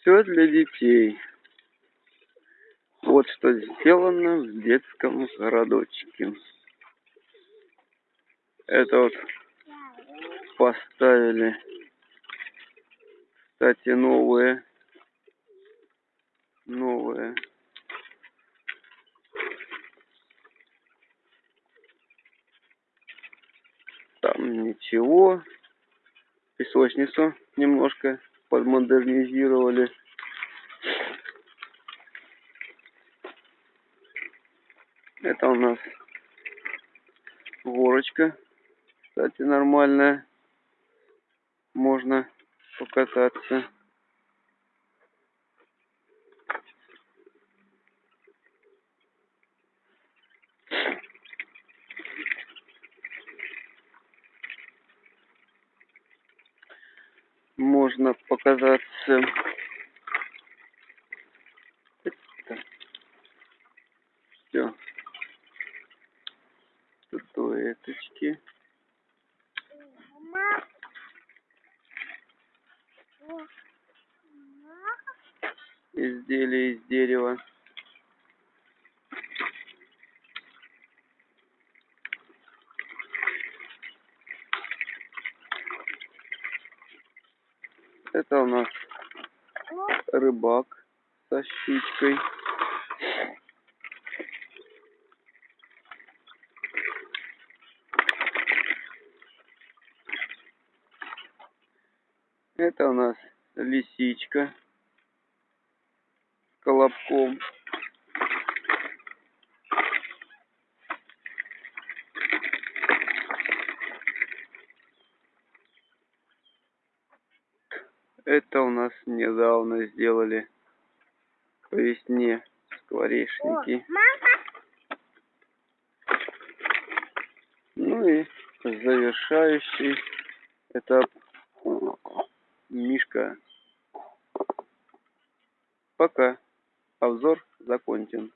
Все для детей. Вот что сделано в детском городочке. Это вот поставили, кстати, новые, новые. Там ничего. Песочницу немножко подмодернизировали. Это у нас горочка. Кстати, нормальная. Можно покататься. Можно показаться все статуэточки изделия из дерева. Это у нас рыбак со щучкой Это у нас лисичка с колобком. Это у нас недавно сделали по весне скворечники. Ну и завершающий этап Мишка. Пока. Обзор закончен.